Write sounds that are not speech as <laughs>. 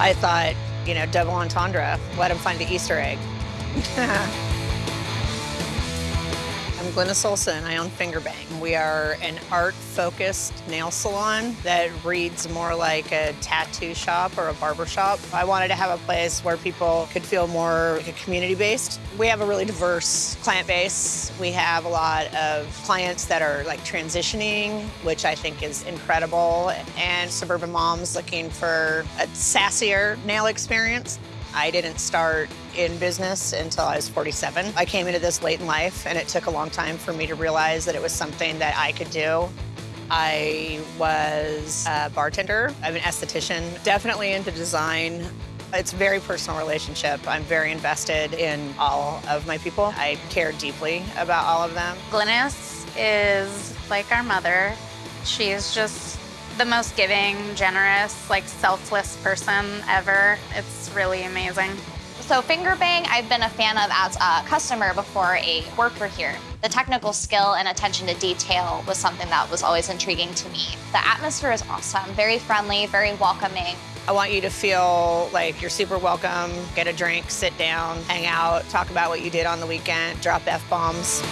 I thought, you know, double entendre, let him find the Easter egg. <laughs> I'm Glennis Olson. I own Fingerbang. We are an art-focused nail salon that reads more like a tattoo shop or a barber shop. I wanted to have a place where people could feel more community-based. We have a really diverse client base. We have a lot of clients that are like transitioning, which I think is incredible, and suburban moms looking for a sassier nail experience. I didn't start in business until I was 47. I came into this late in life, and it took a long time for me to realize that it was something that I could do. I was a bartender. I'm an esthetician, definitely into design. It's a very personal relationship. I'm very invested in all of my people. I care deeply about all of them. Glennis is like our mother. She's just the most giving, generous, like selfless person ever. It's really amazing. So Fingerbang, I've been a fan of as a customer before a worker here. The technical skill and attention to detail was something that was always intriguing to me. The atmosphere is awesome, very friendly, very welcoming. I want you to feel like you're super welcome, get a drink, sit down, hang out, talk about what you did on the weekend, drop F-bombs.